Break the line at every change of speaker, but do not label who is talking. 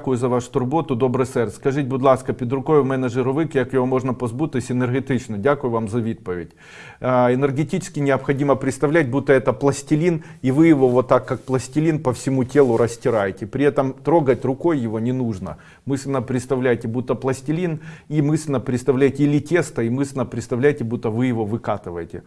Дякую за вашу турботу, добре серце. Скажіть, будь ласка, під рукою в мене жировик, як його можна позбутись енергетично? Дякую вам за відповідь. Энергетически необходимо представлять, будто это пластилин, и вы его вот так, как пластилин, по всему телу растираете. При этом трогать рукой его не нужно. Мысленно представляйте, будто пластилин, и мысленно представляйте или тесто, и мысленно представляйте, будто вы его выкатываете.